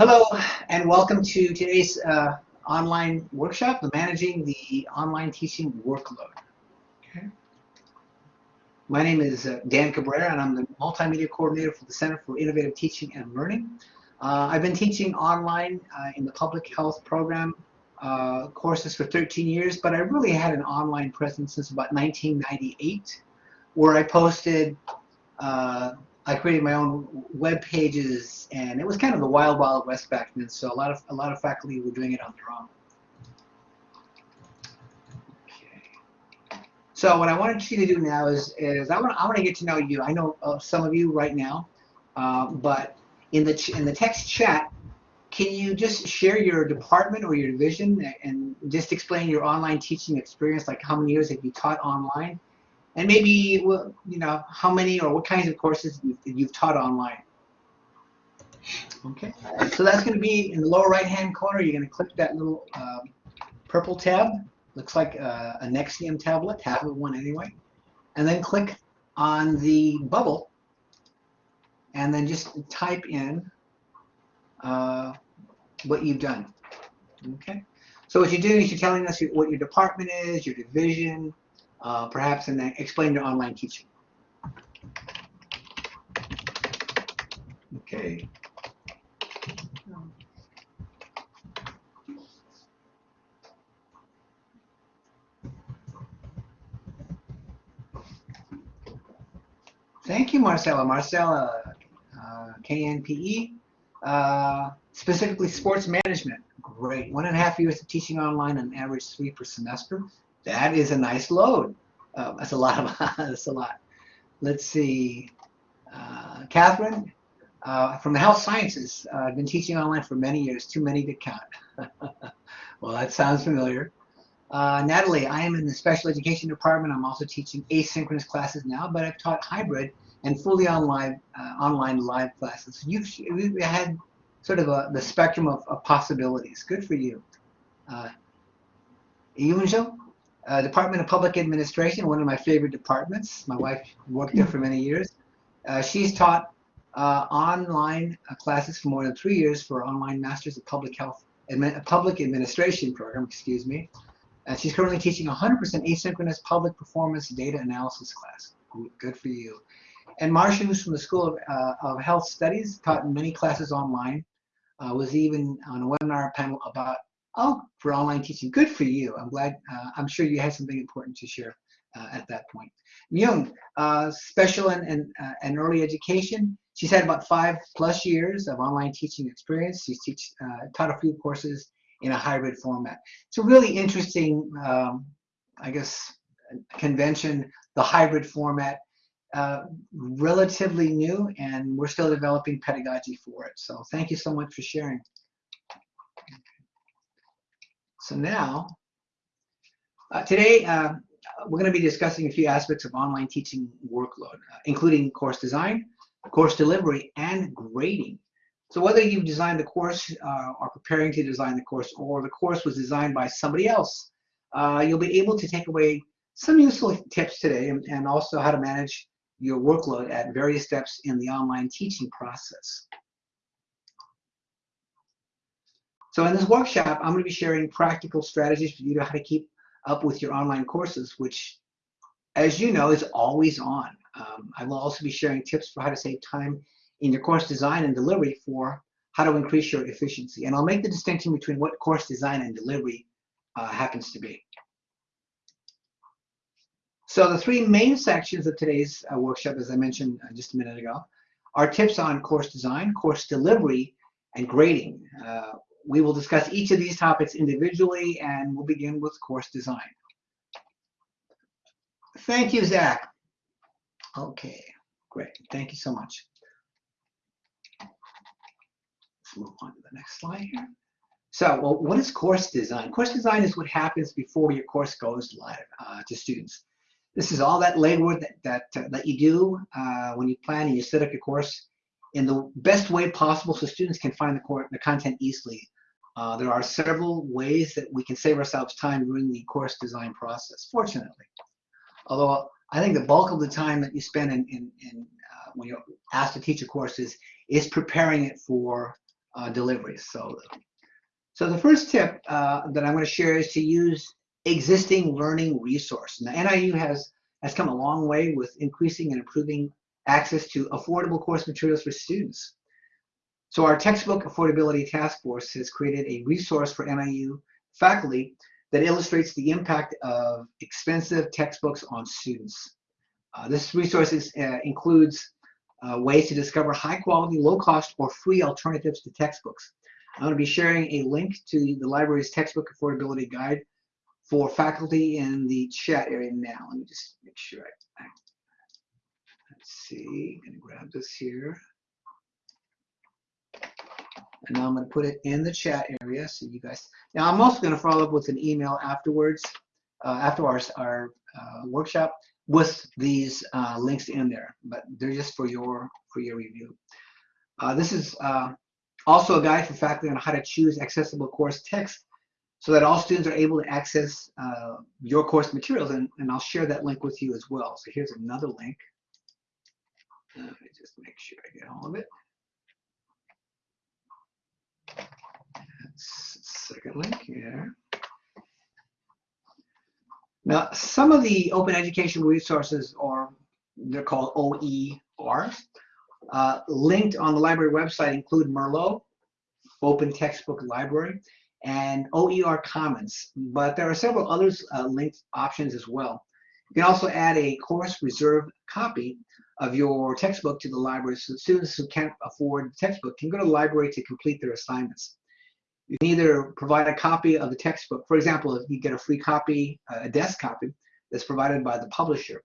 Hello and welcome to today's uh, online workshop, the Managing the Online Teaching Workload. Okay. My name is uh, Dan Cabrera and I'm the Multimedia Coordinator for the Center for Innovative Teaching and Learning. Uh, I've been teaching online uh, in the public health program uh, courses for 13 years, but I really had an online presence since about 1998 where I posted uh, I created my own web pages, and it was kind of the wild, wild west back then. So a lot of a lot of faculty were doing it on their own. Okay. So what I wanted you to do now is is I want I want to get to know you. I know uh, some of you right now, uh, but in the in the text chat, can you just share your department or your division and just explain your online teaching experience? Like how many years have you taught online? And maybe you know how many or what kinds of courses you've taught online. Okay, so that's going to be in the lower right hand corner. You're going to click that little uh, purple tab. Looks like a, a Nexium tablet, tablet one anyway. And then click on the bubble and then just type in uh, what you've done. Okay, so what you're doing is you're telling us what your department is, your division, uh, perhaps and then explain your online teaching. Okay. Thank you, Marcella. Marcella, uh, KNPE, uh, specifically sports management. Great. One and a half years of teaching online, on average three per semester. That is a nice load. Uh, that's a lot of that's a lot. Let's see. Uh, Catherine uh, from the health sciences. Uh, I've been teaching online for many years, too many to count. well, that sounds familiar. Uh, Natalie, I am in the special education department. I'm also teaching asynchronous classes now, but I've taught hybrid and fully online uh, online live classes. You've, you've had sort of a, the spectrum of, of possibilities. Good for you. Uh, Yunjo, uh, Department of Public Administration, one of my favorite departments. My wife worked there for many years. Uh, she's taught uh, online uh, classes for more than three years for online Masters of Public Health, Admi Public Administration program, excuse me. And she's currently teaching 100% asynchronous public performance data analysis class. Good for you. And Marcia, who's from the School of, uh, of Health Studies, taught many classes online, uh, was even on a webinar panel about Oh, for online teaching. Good for you. I'm glad. Uh, I'm sure you had something important to share uh, at that point. Myung, uh, special and, and, uh, and early education. She's had about five plus years of online teaching experience. She's teach, uh, taught a few courses in a hybrid format. It's a really interesting, um, I guess, convention, the hybrid format. Uh, relatively new and we're still developing pedagogy for it. So thank you so much for sharing. So now, uh, today uh, we're going to be discussing a few aspects of online teaching workload, uh, including course design, course delivery, and grading. So whether you've designed the course uh, or preparing to design the course, or the course was designed by somebody else, uh, you'll be able to take away some useful tips today and, and also how to manage your workload at various steps in the online teaching process. So in this workshop, I'm going to be sharing practical strategies for you to how to keep up with your online courses, which, as you know, is always on. Um, I will also be sharing tips for how to save time in your course design and delivery for how to increase your efficiency. And I'll make the distinction between what course design and delivery uh, happens to be. So the three main sections of today's uh, workshop, as I mentioned uh, just a minute ago, are tips on course design, course delivery, and grading. We will discuss each of these topics individually and we'll begin with course design. Thank you, Zach. Okay, great. Thank you so much. Let's move on to the next slide here. So, well, what is course design? Course design is what happens before your course goes live uh, to students. This is all that legwork that, that, uh, that you do uh, when you plan and you set up your course in the best way possible so students can find the, the content easily. Uh, there are several ways that we can save ourselves time during the course design process, fortunately. Although I think the bulk of the time that you spend in, in, in uh, when you're asked to teach a course is, is preparing it for uh. So, so the first tip uh, that I'm going to share is to use existing learning resource. Now, NIU has has come a long way with increasing and improving access to affordable course materials for students. So our textbook affordability task force has created a resource for NIU faculty that illustrates the impact of expensive textbooks on students. Uh, this resource is, uh, includes uh, ways to discover high quality, low cost, or free alternatives to textbooks. I'm going to be sharing a link to the library's textbook affordability guide for faculty in the chat area now. Let me just make sure I, let's see, I'm going to grab this here. And now I'm going to put it in the chat area so you guys. Now I'm also going to follow up with an email afterwards, uh, after our, our uh, workshop, with these uh, links in there. But they're just for your for your review. Uh, this is uh, also a guide for faculty on how to choose accessible course text so that all students are able to access uh, your course materials. And, and I'll share that link with you as well. So here's another link. Let me just make sure I get all of it. Second link here. Now, some of the open education resources are, they're called OER, uh, linked on the library website include Merlot, Open Textbook Library, and OER Commons, but there are several other uh, linked options as well. You can also add a course reserve copy of your textbook to the library so students who can't afford the textbook can go to the library to complete their assignments. You can either provide a copy of the textbook. For example, if you get a free copy, a desk copy that's provided by the publisher,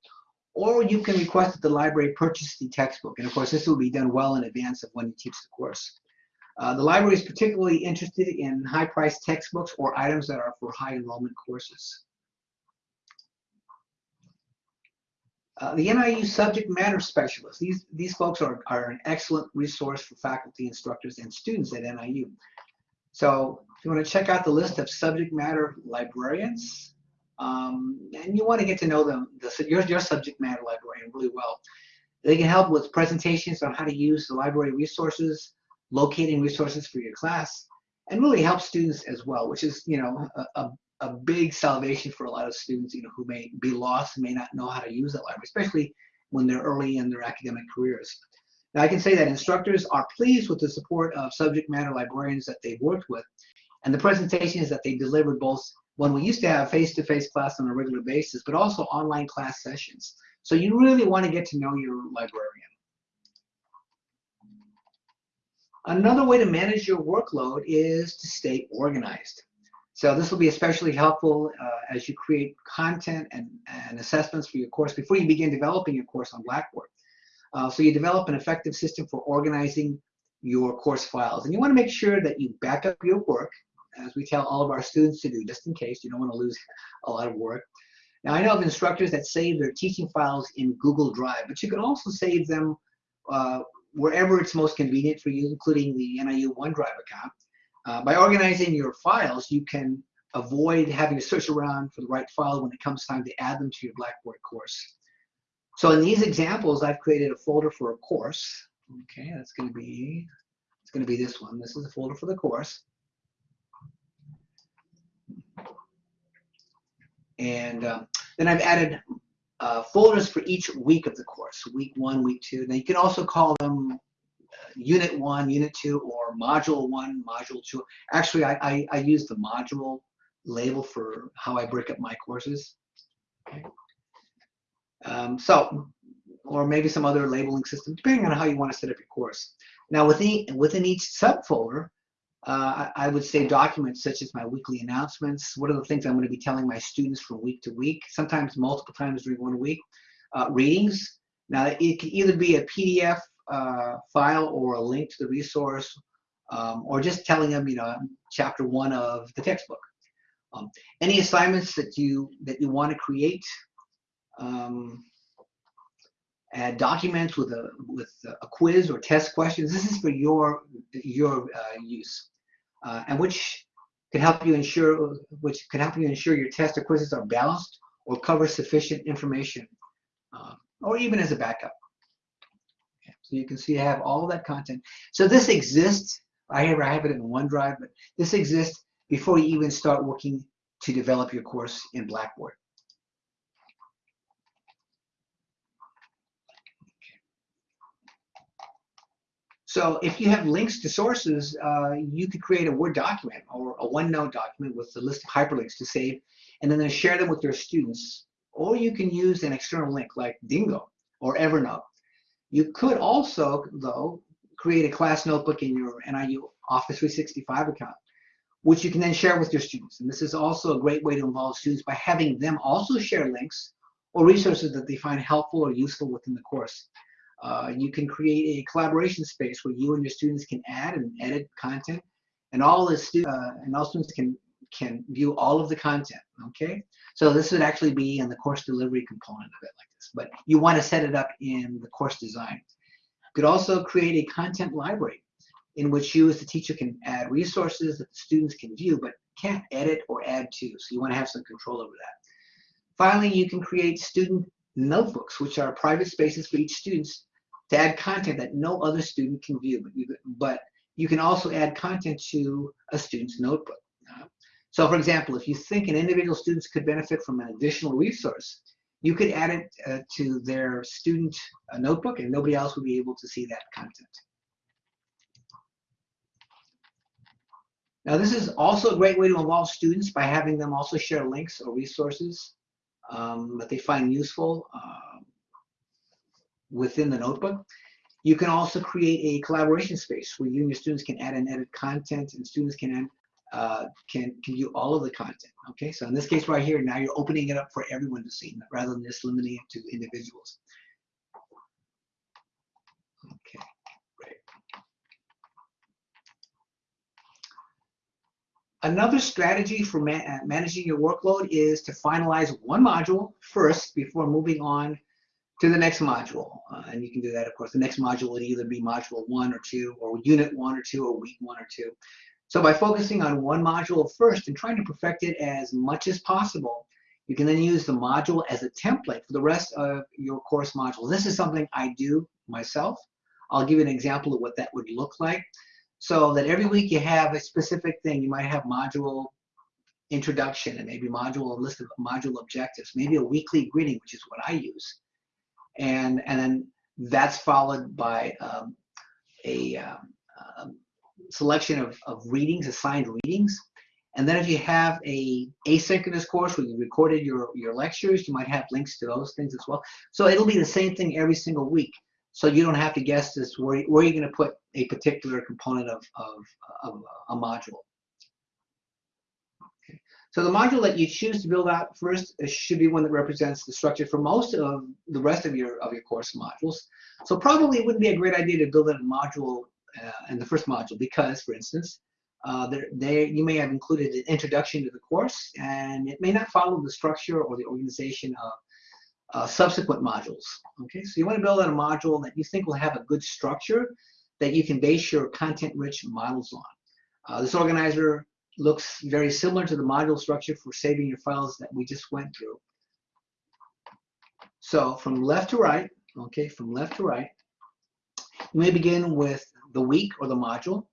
or you can request that the library purchase the textbook. And of course, this will be done well in advance of when you teach the course. Uh, the library is particularly interested in high-priced textbooks or items that are for high enrollment courses. Uh, the NIU subject matter specialists, these, these folks are, are an excellent resource for faculty, instructors, and students at NIU. So if you want to check out the list of subject matter librarians, um, and you want to get to know them, the, your, your subject matter librarian really well. They can help with presentations on how to use the library resources, locating resources for your class, and really help students as well, which is, you know, a, a, a big salvation for a lot of students, you know, who may be lost and may not know how to use that library, especially when they're early in their academic careers. Now, I can say that instructors are pleased with the support of subject matter librarians that they've worked with and the presentations that they delivered both when we used to have face-to-face -face class on a regular basis, but also online class sessions. So you really want to get to know your librarian. Another way to manage your workload is to stay organized. So this will be especially helpful uh, as you create content and, and assessments for your course before you begin developing your course on Blackboard. Uh, so you develop an effective system for organizing your course files. And you want to make sure that you back up your work, as we tell all of our students to do, just in case you don't want to lose a lot of work. Now, I know of instructors that save their teaching files in Google Drive, but you can also save them uh, wherever it's most convenient for you, including the NIU OneDrive account. Uh, by organizing your files, you can avoid having to search around for the right file when it comes time to add them to your Blackboard course. So in these examples, I've created a folder for a course. Okay, that's going to be it's going to be this one. This is a folder for the course. And uh, then I've added uh, folders for each week of the course, week one, week two. Now you can also call them uh, unit one, unit two, or module one, module two. Actually, I, I, I use the module label for how I break up my courses. Okay. Um, so, or maybe some other labeling system, depending on how you want to set up your course. Now, within, within each subfolder, uh, I, I, would say documents such as my weekly announcements. What are the things I'm going to be telling my students from week to week, sometimes multiple times during one week. Uh, readings. Now, it can either be a PDF uh, file or a link to the resource, um, or just telling them, you know, chapter one of the textbook. Um, any assignments that you that you want to create um, add documents with a with a quiz or test questions. This is for your your uh, use, uh, and which can help you ensure which can help you ensure your test or quizzes are balanced or cover sufficient information, uh, or even as a backup. So you can see I have all that content. So this exists I have, I have it in OneDrive, but this exists before you even start working to develop your course in Blackboard. So if you have links to sources, uh, you could create a Word document or a OneNote document with a list of hyperlinks to save, and then share them with your students. Or you can use an external link like Diigo or Evernote. You could also, though, create a class notebook in your NIU Office 365 account, which you can then share with your students. And this is also a great way to involve students by having them also share links or resources that they find helpful or useful within the course. Uh, you can create a collaboration space where you and your students can add and edit content, and all the uh, and all students can can view all of the content. Okay, so this would actually be in the course delivery component of it like this, but you want to set it up in the course design. You could also create a content library in which you as the teacher can add resources that the students can view, but can't edit or add to. So you want to have some control over that. Finally, you can create student notebooks, which are private spaces for each student to add content that no other student can view. But you, but you can also add content to a student's notebook. Uh, so for example, if you think an individual students could benefit from an additional resource, you could add it uh, to their student uh, notebook and nobody else would be able to see that content. Now this is also a great way to involve students by having them also share links or resources um, that they find useful uh, within the notebook. You can also create a collaboration space where you and your students can add and edit content and students can add, uh, can, can view all of the content. Okay, so in this case right here, now you're opening it up for everyone to see rather than just limiting it to individuals. Okay, great. Another strategy for ma uh, managing your workload is to finalize one module first before moving on to the next module. Uh, and you can do that, of course. The next module would either be module one or two, or unit one or two, or week one or two. So by focusing on one module first and trying to perfect it as much as possible, you can then use the module as a template for the rest of your course modules. This is something I do myself. I'll give you an example of what that would look like. So that every week you have a specific thing. You might have module introduction and maybe module a list of module objectives, maybe a weekly greeting, which is what I use and and then that's followed by um, a um, um, selection of, of readings, assigned readings. And then if you have a asynchronous course where you recorded your, your lectures, you might have links to those things as well. So it'll be the same thing every single week. So you don't have to guess this where, where you're going to put a particular component of, of, of a module. So the module that you choose to build out first should be one that represents the structure for most of the rest of your of your course modules. So probably it wouldn't be a great idea to build a module uh, in the first module because, for instance, uh, there, there you may have included an introduction to the course and it may not follow the structure or the organization of uh, subsequent modules. Okay, so you want to build out a module that you think will have a good structure that you can base your content-rich models on. Uh, this organizer looks very similar to the module structure for saving your files that we just went through. So from left to right, okay, from left to right, you may begin with the week or the module,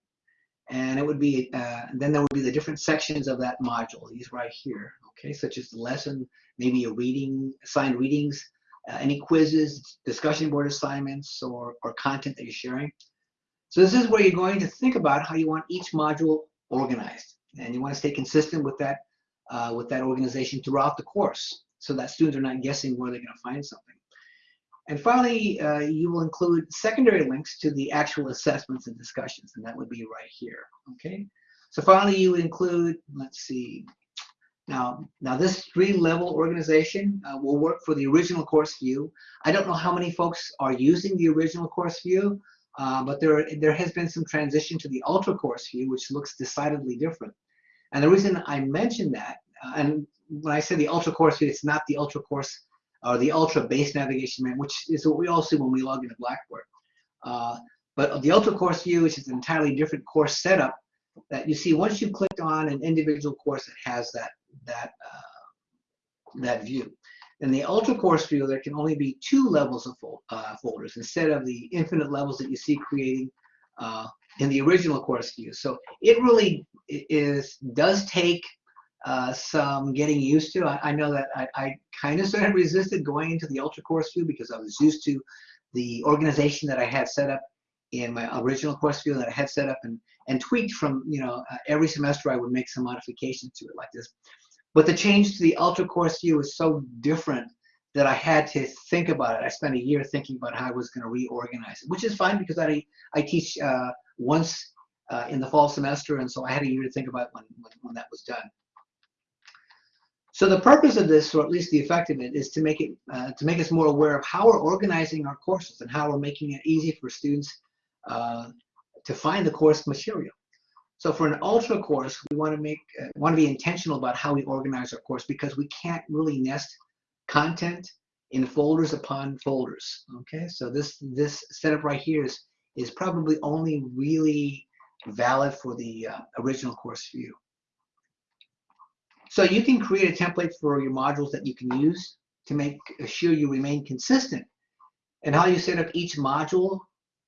and it would be, uh, then there would be the different sections of that module, these right here, okay, such as the lesson, maybe a reading, assigned readings, uh, any quizzes, discussion board assignments, or, or content that you're sharing. So this is where you're going to think about how you want each module organized and you want to stay consistent with that uh, with that organization throughout the course so that students are not guessing where they're going to find something. And finally, uh, you will include secondary links to the actual assessments and discussions, and that would be right here, okay? So finally, you include, let's see, now, now this three-level organization uh, will work for the original course view. I don't know how many folks are using the original course view, uh, but there, there has been some transition to the ultra course view, which looks decidedly different. And the reason I mention that, uh, and when I say the ultra course view, it's not the ultra course or the ultra base navigation man, which is what we all see when we log into Blackboard. Uh, but the ultra course view, which is an entirely different course setup, that you see once you click on an individual course, it has that that uh, that view. In the ultra course view, there can only be two levels of fol uh, folders instead of the infinite levels that you see creating uh, in the original course view. So it really is does take uh, some getting used to. I, I know that I, I kind of sort of resisted going into the ultra course view because I was used to the organization that I had set up in my original course view that I had set up and, and tweaked from, you know, uh, every semester I would make some modifications to it like this. But the change to the ultra course view is so different that I had to think about it. I spent a year thinking about how I was going to reorganize it, which is fine because I, I teach uh, once uh, in the fall semester, and so I had a year to think about when, when, that was done. So the purpose of this, or at least the effect of it, is to make it uh, to make us more aware of how we're organizing our courses and how we're making it easy for students uh, to find the course material. So for an ultra course, we want to make uh, want to be intentional about how we organize our course because we can't really nest content in folders upon folders. Okay, so this this setup right here is is probably only really valid for the uh, original course view. So you can create a template for your modules that you can use to make sure you remain consistent and how you set up each module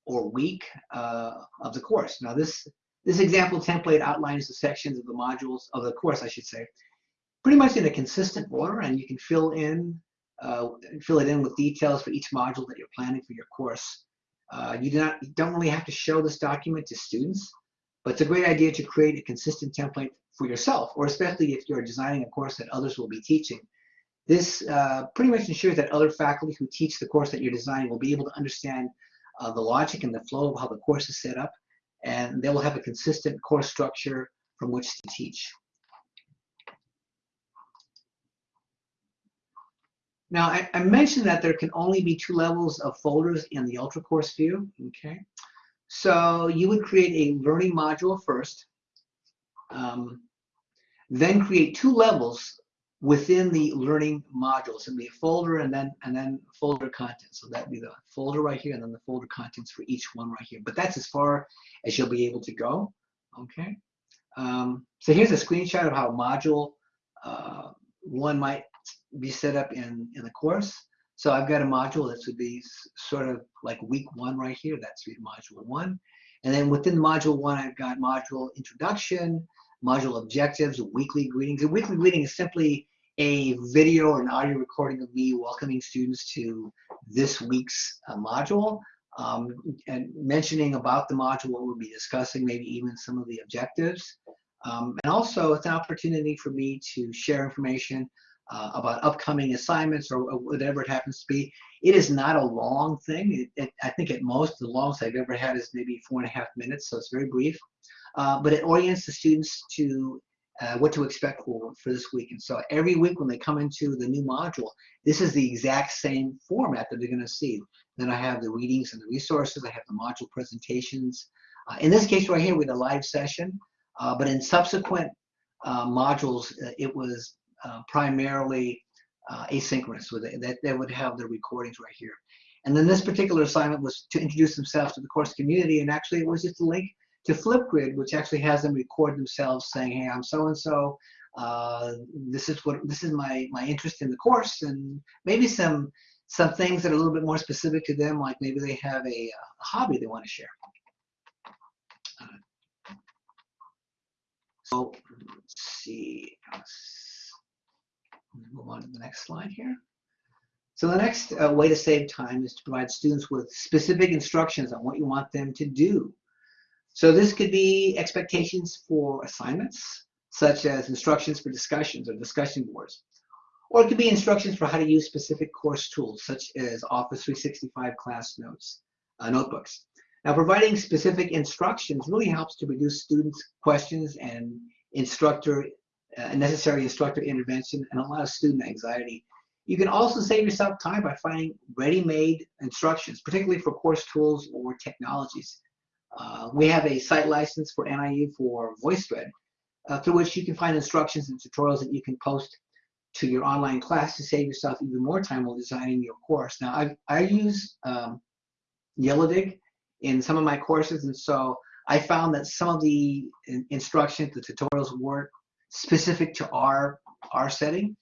or week uh, of the course. Now this this example template outlines the sections of the modules of the course, I should say, pretty much in a consistent order, and you can fill in uh, fill it in with details for each module that you're planning for your course. Uh, you do not you don't really have to show this document to students, but it's a great idea to create a consistent template for yourself, or especially if you're designing a course that others will be teaching. This uh, pretty much ensures that other faculty who teach the course that you're designing will be able to understand uh, the logic and the flow of how the course is set up, and they will have a consistent course structure from which to teach. Now, I, I, mentioned that there can only be two levels of folders in the Ultra Course view, okay? So you would create a learning module first, um, then create two levels within the learning modules and be a folder and then and then folder content. So that'd be the folder right here and then the folder contents for each one right here. But that's as far as you'll be able to go. Okay. Um, so here's a screenshot of how module uh, one might be set up in, in the course. So I've got a module that would be sort of like week one right here. That's module one. And then within module one, I've got module introduction, module objectives, weekly greetings. A weekly greeting is simply a video or an audio recording of me welcoming students to this week's uh, module um, and mentioning about the module, what we'll be discussing, maybe even some of the objectives. Um, and also it's an opportunity for me to share information uh, about upcoming assignments or, whatever it happens to be. It is not a long thing. It, it, I think at most, the longest I've ever had is maybe four and a half minutes, so it's very brief. Uh, but it orients the students to uh, what to expect for, for this week. And so every week when they come into the new module, this is the exact same format that they're going to see. Then I have the readings and the resources. I have the module presentations. Uh, in this case right here, we had a live session. Uh, but in subsequent uh, modules, uh, it was primarily asynchronous. So they, that they would have the recordings right here. And then this particular assignment was to introduce themselves to the course community. And actually, it was just a link to Flipgrid, which actually has them record themselves saying, "Hey, I'm so and so. This is what this is my my interest in the course, and maybe some some things that are a little bit more specific to them, like maybe they have a, a hobby they want to share." So let's see. Let's move on to the next slide here. So the next uh, way to save time is to provide students with specific instructions on what you want them to do so this could be expectations for assignments, such as instructions for discussions or discussion boards. Or it could be instructions for how to use specific course tools, such as Office 365 class notes, uh, notebooks. Now, providing specific instructions really helps to reduce students' questions and instructor uh, necessary instructor intervention and a lot of student anxiety. You can also save yourself time by finding ready-made instructions, particularly for course tools or technologies. Uh, we have a site license for NIU for VoiceThread, uh, through which you can find instructions and tutorials that you can post to your online class to save yourself even more time while designing your course. Now, I, I use um, Yellowdig in some of my courses, and so I found that some of the in instructions, the tutorials weren't specific to our our setting.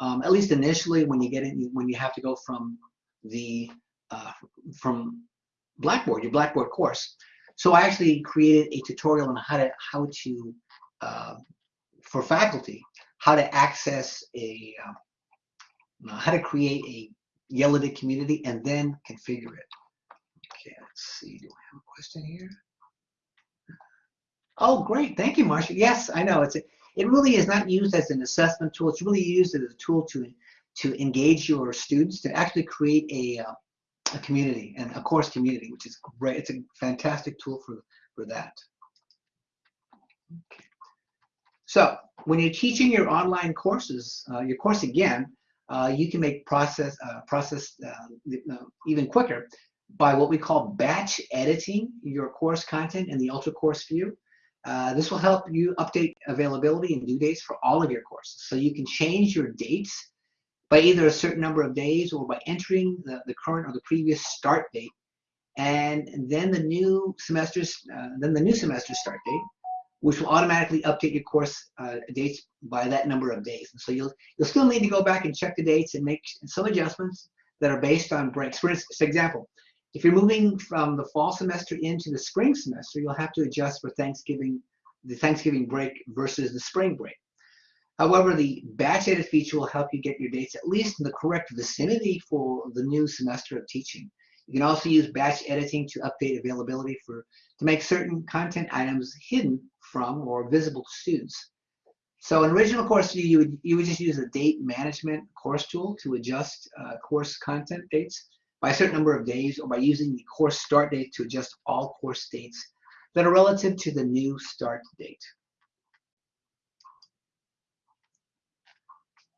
Um, at least initially, when you get in, when you have to go from the uh, from Blackboard, your Blackboard course. So I actually created a tutorial on how to how to uh, for faculty how to access a uh, how to create a Yellowdig community and then configure it. Okay, let's see. Do I have a question here? Oh, great. Thank you, Marcia. Yes, I know. It's a, it really is not used as an assessment tool. It's really used as a tool to to engage your students to actually create a uh, a community and a course community, which is great. It's a fantastic tool for for that. Okay. So when you're teaching your online courses, uh, your course again, uh, you can make process uh, process uh, even quicker by what we call batch editing your course content in the Ultra Course view. Uh, this will help you update availability and due dates for all of your courses. So you can change your dates by either a certain number of days or by entering the, the current or the previous start date. And then the new semester's, uh, then the new semester start date, which will automatically update your course uh, dates by that number of days. And so you'll, you'll still need to go back and check the dates and make some adjustments that are based on breaks. For example, if you're moving from the fall semester into the spring semester, you'll have to adjust for Thanksgiving, the Thanksgiving break versus the spring break. However, the batch edit feature will help you get your dates at least in the correct vicinity for the new semester of teaching. You can also use batch editing to update availability for to make certain content items hidden from or visible to students. So in original course view, you would, you would just use a date management course tool to adjust uh, course content dates by a certain number of days or by using the course start date to adjust all course dates that are relative to the new start date.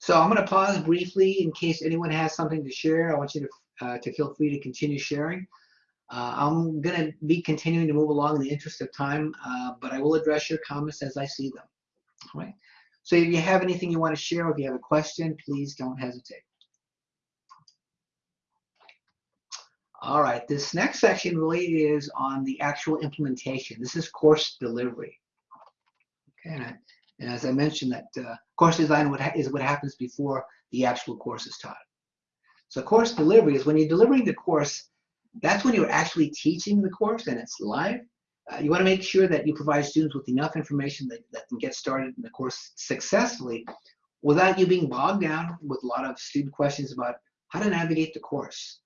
So I'm going to pause briefly in case anyone has something to share. I want you to, uh, to feel free to continue sharing. Uh, I'm going to be continuing to move along in the interest of time, uh, but I will address your comments as I see them. All right. So if you have anything you want to share, or if you have a question, please don't hesitate. All right, this next section really is on the actual implementation. This is course delivery. Okay, and, as I mentioned, that uh, course design is what happens before the actual course is taught. So course delivery is when you're delivering the course, that's when you're actually teaching the course and it's live. Uh, you want to make sure that you provide students with enough information that, that can get started in the course successfully without you being bogged down with a lot of student questions about how to navigate the course.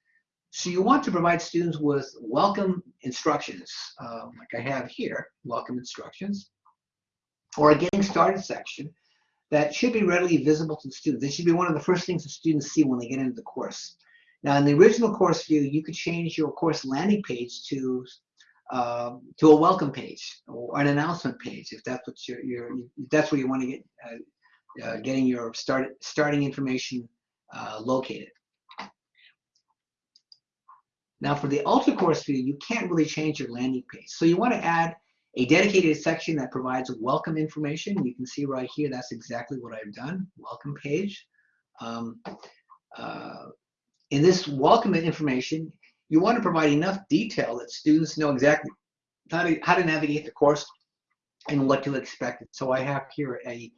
So you want to provide students with welcome instructions, uh, like I have here, welcome instructions, or a getting started section that should be readily visible to the students. This should be one of the first things the students see when they get into the course. Now, in the original course view, you could change your course landing page to uh, to a welcome page or an announcement page if that's what you're, you're if that's where you want to get uh, uh, getting your start starting information uh, located. Now for the Ultra course view, you can't really change your landing page. So you want to add a dedicated section that provides welcome information. You can see right here, that's exactly what I've done, welcome page. Um, uh, in this welcome information, you want to provide enough detail that students know exactly how to, how to navigate the course and what to expect. So I have here a,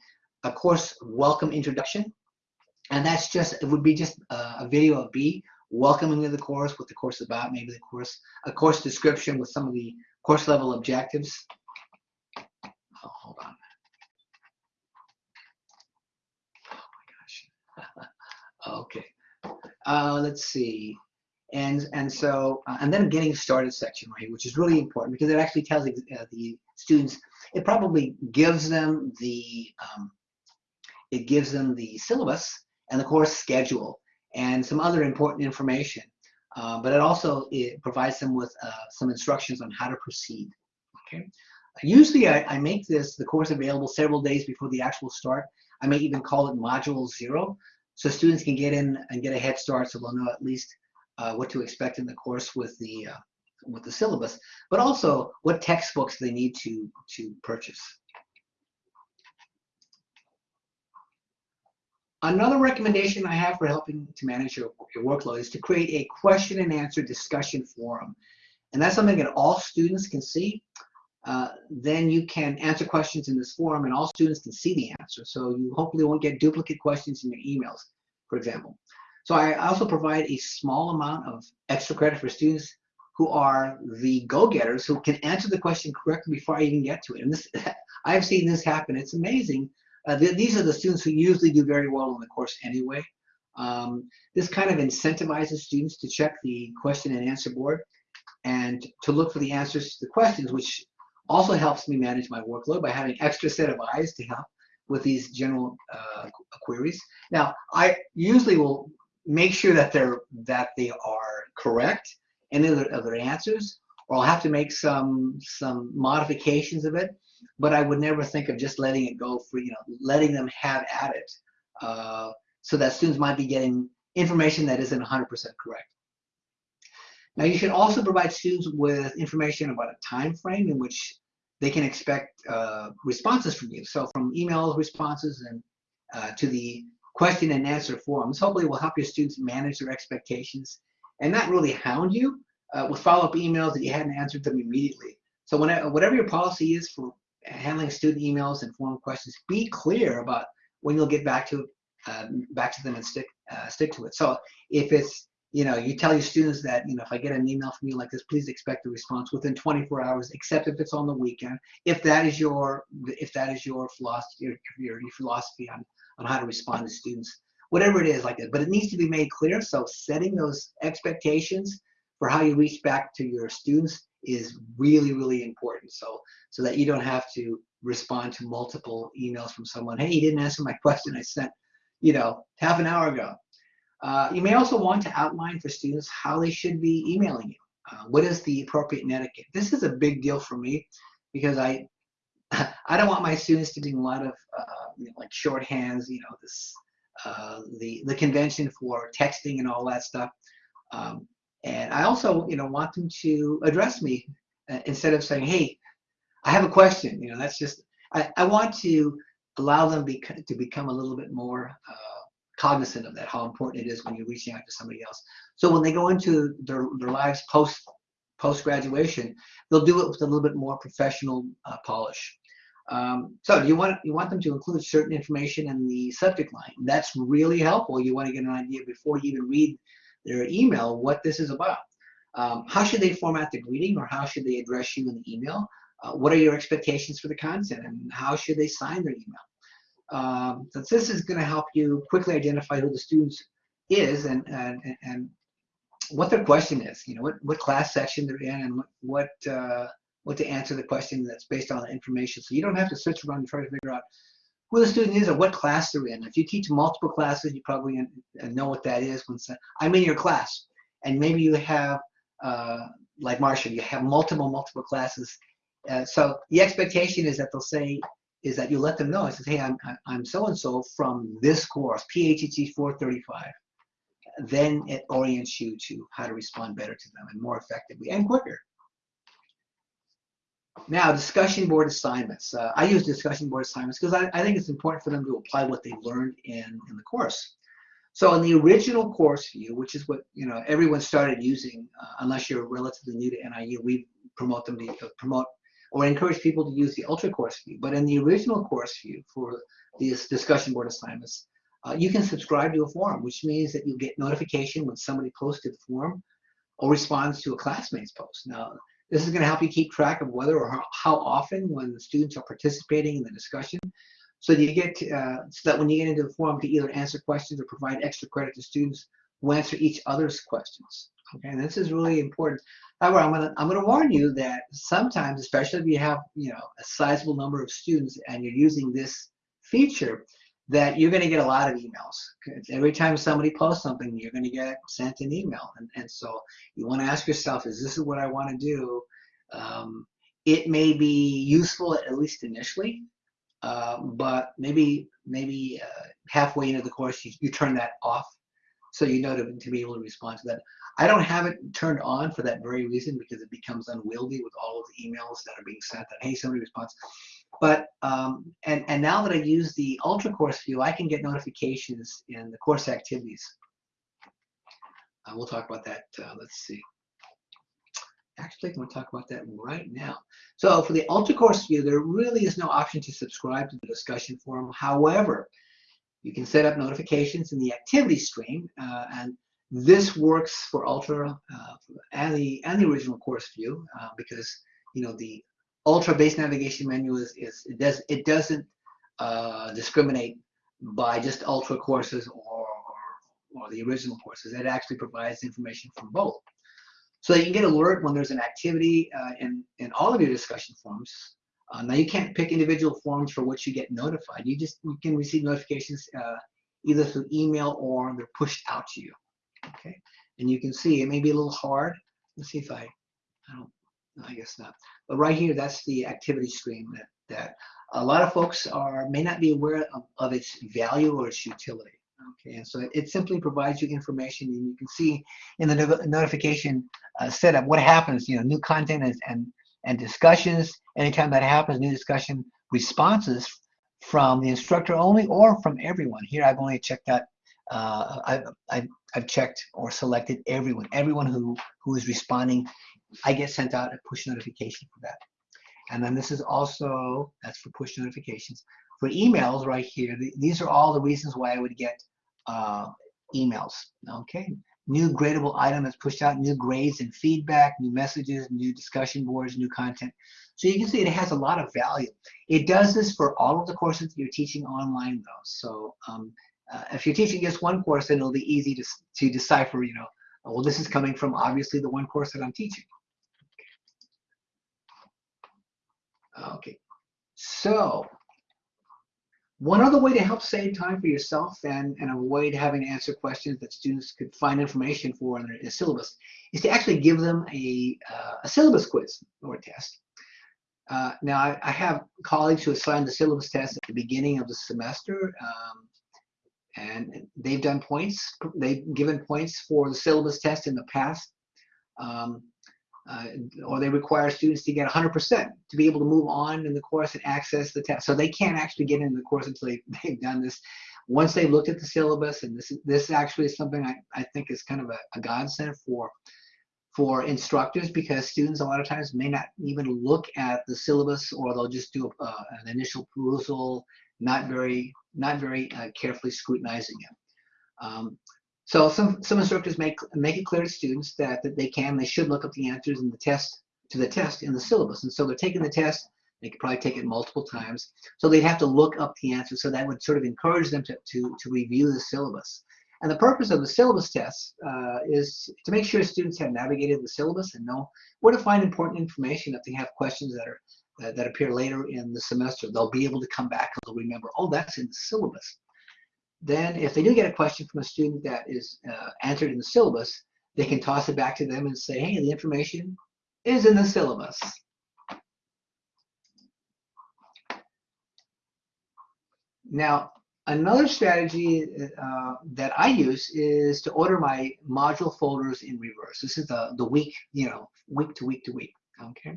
a course welcome introduction. And that's just, it would be just a, a video of B welcoming to the course, what the course is about, maybe the course, a course description with some of the course level objectives. Oh, hold on. Oh my gosh. okay. Uh, let's see. And and so uh, and then getting started section right here, which is really important because it actually tells uh, the students. It probably gives them the um, it gives them the syllabus and the course schedule and some other important information. Uh, but it also it provides them with uh, some instructions on how to proceed. Okay. Usually I, I, make this, the course available several days before the actual start. I may even call it module zero. So students can get in and get a head start so they'll know at least uh, what to expect in the course with the uh, with the syllabus, but also what textbooks they need to, to purchase. Another recommendation I have for helping to manage your, your workload is to create a question and answer discussion forum. And that's something that all students can see. Uh, then you can answer questions in this forum and all students can see the answer. So you hopefully won't get duplicate questions in your emails, for example. So I also provide a small amount of extra credit for students who are the go-getters who can answer the question correctly before I even get to it. And this, I've seen this happen. It's amazing. Uh, th these are the students who usually do very well in the course anyway. Um, this kind of incentivizes students to check the question and answer board and to look for the answers to the questions, which also helps me manage my workload by having extra set of eyes to help with these general uh, queries. Now, I usually will make sure that they're that they are correct in their, of their answers, or I'll have to make some some modifications of it. But I would never think of just letting it go for you know letting them have at it, uh, so that students might be getting information that isn't 100% correct. Now you should also provide students with information about a time frame in which they can expect uh, responses from you. So from email responses, and uh, to the question and answer forums, hopefully will help your students manage their expectations and not really hound you uh, with follow-up emails that you hadn't answered them immediately. So whatever your policy is for handling student emails and form questions, be clear about when you'll get back to um, back to them and stick uh, stick to it. So if it's you know, you tell your students that, you know, if I get an email from you like this, please expect a response within 24 hours, except if it's on the weekend. If that is your, if that is your philosophy, your, your, your philosophy on, on how to respond to students, whatever it is like that. But it needs to be made clear. So setting those expectations for how you reach back to your students is really, really important. So, so that you don't have to respond to multiple emails from someone. Hey, you didn't answer my question I sent, you know, half an hour ago. Uh, you may also want to outline for students how they should be emailing you. Uh, what is the appropriate etiquette? This is a big deal for me because I I don't want my students to do a lot of uh, you know, like shorthands, you know, this uh, the the convention for texting and all that stuff. Um, and I also, you know, want them to address me uh, instead of saying, "Hey, I have a question." You know, that's just I, I want to allow them to become a little bit more uh, cognizant of that, how important it is when you're reaching out to somebody else. So when they go into their, their lives post post graduation, they'll do it with a little bit more professional uh, polish. Um, so you want you want them to include certain information in the subject line. That's really helpful. You want to get an idea before you even read their email what this is about. Um, how should they format the greeting or how should they address you in the email? Uh, what are your expectations for the content and how should they sign their email? Um, this is going to help you quickly identify who the students is and, and, and what their question is, you know, what, what class section they're in and what, what, uh, what to answer the question that's based on the information. So you don't have to search around and try to figure out who the student is or what class they're in. If you teach multiple classes, you probably know what that is. When I'm in your class, and maybe you have, uh, like Marcia, you have multiple, multiple classes. Uh, so the expectation is that they'll say, is that you let them know. It says, hey, I'm, I'm so-and-so from this course, PHET 435. Then it orients you to how to respond better to them and more effectively and quicker. Now, discussion board assignments. Uh, I use discussion board assignments because I, I, think it's important for them to apply what they learned in, in the course. So in the original course view, which is what you know everyone started using, uh, unless you're relatively new to NIU, we promote them to uh, promote or encourage people to use the ultra course view. But in the original course view for these discussion board assignments, uh, you can subscribe to a forum, which means that you get notification when somebody posts to the forum or responds to a classmate's post. Now, this is going to help you keep track of whether or how often when the students are participating in the discussion. So that you get to, uh, so that when you get into the forum to either answer questions or provide extra credit to students who answer each other's questions. Okay, and this is really important. However, I'm gonna I'm gonna warn you that sometimes, especially if you have you know a sizable number of students and you're using this feature, that you're going to get a lot of emails. Every time somebody posts something, you're going to get sent an email, and and so you want to ask yourself, is this what I want to do? Um, it may be useful at least initially, uh, but maybe maybe uh, halfway into the course you, you turn that off so you know to, to be able to respond to that. I don't have it turned on for that very reason because it becomes unwieldy with all of the emails that are being sent that, hey, somebody responds. But, um, and, and now that I use the Ultra Course View, I can get notifications in the course activities. Uh, we'll talk about that, uh, let's see. Actually, I'm going to talk about that right now. So for the Ultra Course View, there really is no option to subscribe to the discussion forum. However, you can set up notifications in the activity stream, uh, and this works for Ultra uh, and the and the original course view uh, because you know the Ultra based navigation menu is, is it does it doesn't uh, discriminate by just Ultra courses or, or, or the original courses. It actually provides information from both. So you can get alert when there's an activity uh, in in all of your discussion forums. Uh, now you can't pick individual forums for which you get notified. You just you can receive notifications uh, either through email or they're pushed out to you. Okay, and you can see it may be a little hard. Let's see if I, I don't, I guess not. But right here, that's the activity screen that, that a lot of folks are may not be aware of, of its value or its utility. Okay, and so it simply provides you information, and you can see in the no notification uh, setup what happens. You know, new content and, and and discussions. Anytime that happens, new discussion responses from the instructor only or from everyone. Here, I've only checked out uh, I've, I've, I've checked or selected everyone. Everyone who, who is responding, I get sent out a push notification for that. And then this is also, that's for push notifications. For emails right here, the, these are all the reasons why I would get uh, emails, okay? New gradable item is pushed out, new grades and feedback, new messages, new discussion boards, new content. So you can see it has a lot of value. It does this for all of the courses that you're teaching online though. So um, uh, if you're teaching just one course, then it'll be easy to, to decipher, you know, well, this is coming from obviously the one course that I'm teaching. Okay, so one other way to help save time for yourself and, and avoid having to answer questions that students could find information for in their syllabus is to actually give them a, uh, a syllabus quiz or test. Uh, now, I, I, have colleagues who assign the syllabus test at the beginning of the semester. Um, and they've done points. They've given points for the syllabus test in the past, um, uh, or they require students to get 100% to be able to move on in the course and access the test. So they can't actually get into the course until they, they've done this. Once they've looked at the syllabus, and this this actually is something I, I think is kind of a, a godsend for for instructors because students a lot of times may not even look at the syllabus or they'll just do a, uh, an initial perusal, not very not very uh, carefully scrutinizing it. Um, so some, some instructors make, make it clear to students that, that they can, they should look up the answers in the test, to the test in the syllabus. And so they're taking the test, they could probably take it multiple times. So they'd have to look up the answers. So that would sort of encourage them to, to, to review the syllabus. And the purpose of the syllabus test uh, is to make sure students have navigated the syllabus and know where to find important information if they have questions that are that, that appear later in the semester. They'll be able to come back and they'll remember, oh, that's in the syllabus. Then if they do get a question from a student that is uh, answered in the syllabus, they can toss it back to them and say, hey, the information is in the syllabus. Now, another strategy uh, that I use is to order my module folders in reverse. This is the, the week, you know, week to week to week, okay?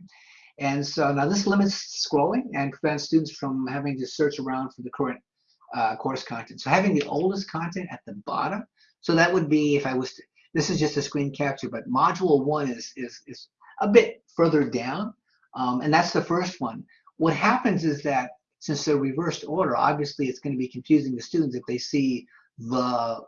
And so now this limits scrolling and prevents students from having to search around for the current uh, course content. So having the oldest content at the bottom, so that would be if I was to, this is just a screen capture, but module one is, is, is a bit further down, um, and that's the first one. What happens is that since they're reversed order, obviously it's going to be confusing to students if they see the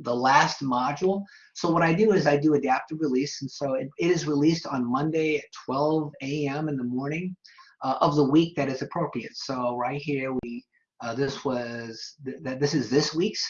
the last module. So what I do is I do adaptive release, and so it, it is released on Monday at 12 a.m. in the morning uh, of the week that is appropriate. So right here we uh, this was th that this is this week's.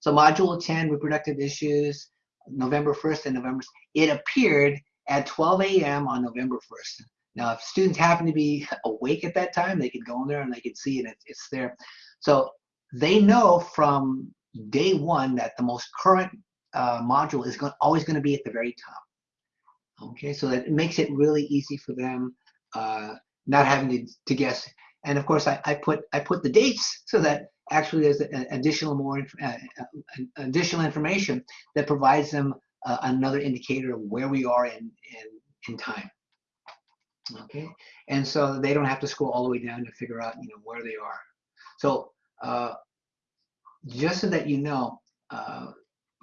So module 10 reproductive issues November 1st and November it appeared at 12 a.m. on November 1st. Now, if students happen to be awake at that time, they could go in there and they could see it. It's, it's there. So they know from day one that the most current uh, module is going, always going to be at the very top. Okay, so that makes it really easy for them uh, not having to, to guess. And of course, I, I put I put the dates so that actually there's additional more uh, uh, additional information that provides them uh, another indicator of where we are in, in in time. Okay, and so they don't have to scroll all the way down to figure out you know where they are. So uh, just so that you know uh,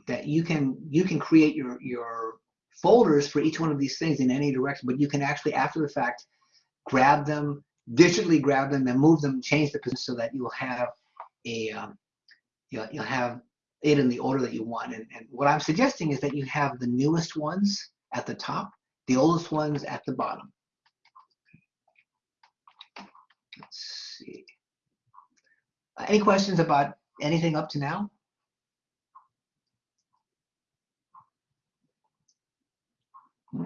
that you can you can create your your folders for each one of these things in any direction, but you can actually after the fact grab them, digitally grab them, and move them, change the position so that you'll have a um, you'll, you'll have it in the order that you want. And, and what I'm suggesting is that you have the newest ones at the top, the oldest ones at the bottom. Let's see. Uh, any questions about anything up to now?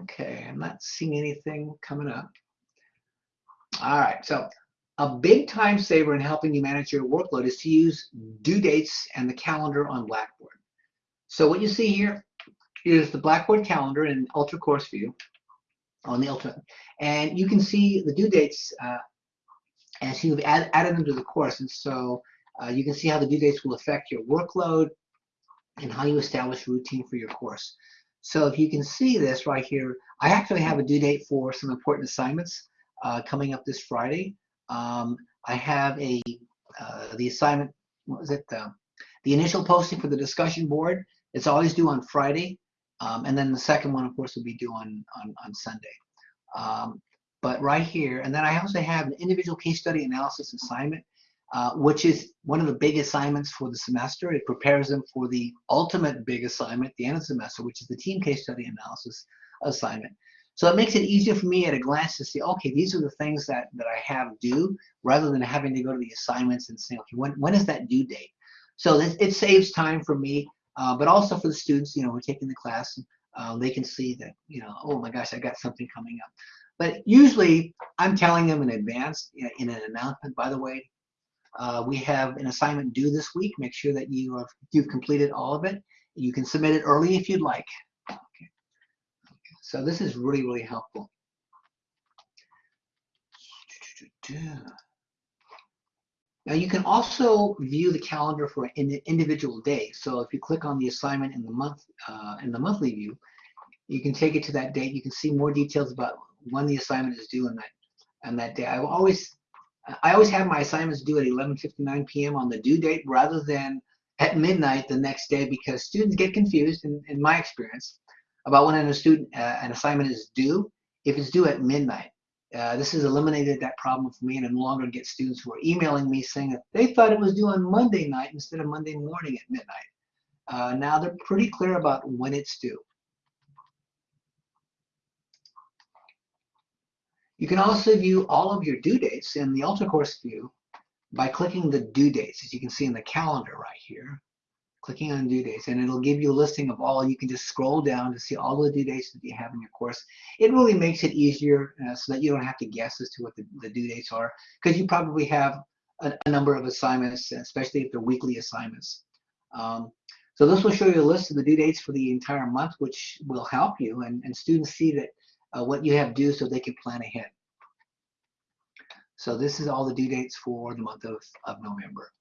Okay, I'm not seeing anything coming up. All right, so a big time saver in helping you manage your workload is to use due dates and the calendar on Blackboard. So what you see here is the Blackboard calendar in Ultra Course View on the Ultra, and you can see the due dates uh, as you've add, added them to the course. And so uh, you can see how the due dates will affect your workload and how you establish routine for your course. So if you can see this right here, I actually have a due date for some important assignments uh, coming up this Friday. Um, I have a uh, the assignment, what was it? Uh, the initial posting for the discussion board. It's always due on Friday. Um, and then the second one, of course, will be due on, on, on Sunday. Um, but right here, and then I also have an individual case study analysis assignment, uh, which is one of the big assignments for the semester. It prepares them for the ultimate big assignment the end of the semester, which is the team case study analysis assignment. So it makes it easier for me at a glance to see, okay, these are the things that, that I have due, rather than having to go to the assignments and say, okay, when, when is that due date? So it, it saves time for me, uh, but also for the students, you know, who are taking the class, uh, they can see that, you know, oh my gosh, I got something coming up. But usually I'm telling them in advance you know, in an announcement, by the way, uh, we have an assignment due this week. Make sure that you have, you've completed all of it. You can submit it early if you'd like. So this is really, really helpful. Now you can also view the calendar for an individual day. So if you click on the assignment in the month uh, in the monthly view, you can take it to that date. You can see more details about when the assignment is due on that on that day. I always I always have my assignments due at 11:59 p.m. on the due date rather than at midnight the next day because students get confused in, in my experience about when a student uh, an assignment is due if it's due at midnight. Uh, this has eliminated that problem for me and I no longer get students who are emailing me saying that they thought it was due on Monday night instead of Monday morning at midnight. Uh, now they're pretty clear about when it's due. You can also view all of your due dates in the Ultra Course view by clicking the due dates, as you can see in the calendar right here clicking on due dates and it'll give you a listing of all. You can just scroll down to see all the due dates that you have in your course. It really makes it easier uh, so that you don't have to guess as to what the, the due dates are because you probably have a, a, number of assignments especially if they're weekly assignments. Um, so this will show you a list of the due dates for the entire month which will help you and, and students see that uh, what you have due so they can plan ahead. So this is all the due dates for the month of, of November.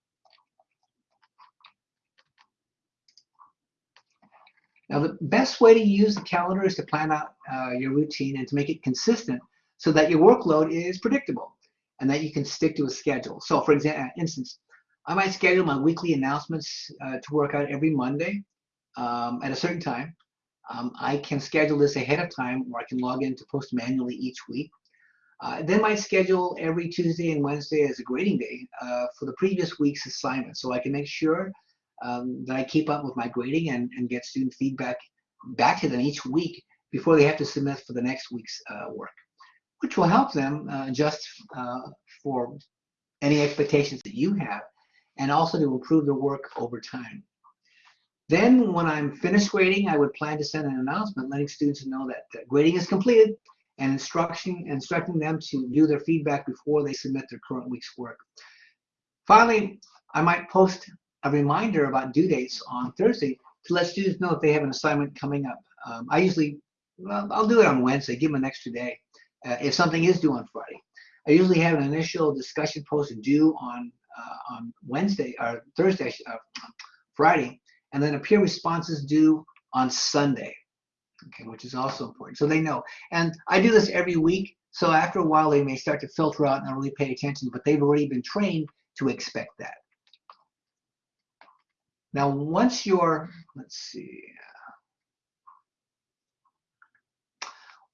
Now, the best way to use the calendar is to plan out uh, your routine and to make it consistent so that your workload is predictable and that you can stick to a schedule. So, for example, instance, I might schedule my weekly announcements uh, to work out every Monday um, at a certain time. Um, I can schedule this ahead of time or I can log in to post manually each week. Uh, then my schedule every Tuesday and Wednesday as a grading day uh, for the previous week's assignment so I can make sure um, that I keep up with my grading and, and get student feedback back to them each week before they have to submit for the next week's uh, work, which will help them uh, adjust uh, for any expectations that you have and also to improve their work over time. Then when I'm finished grading, I would plan to send an announcement letting students know that grading is completed and instruction, instructing them to do their feedback before they submit their current week's work. Finally, I might post a reminder about due dates on Thursday to let students know if they have an assignment coming up. Um, I usually, well, I'll do it on Wednesday, give them an extra day uh, if something is due on Friday. I usually have an initial discussion post due on uh, on Wednesday or Thursday, uh, Friday, and then a peer response is due on Sunday, okay, which is also important. So they know. And I do this every week. So after a while, they may start to filter out and not really pay attention, but they've already been trained to expect that. Now, once your, let's see,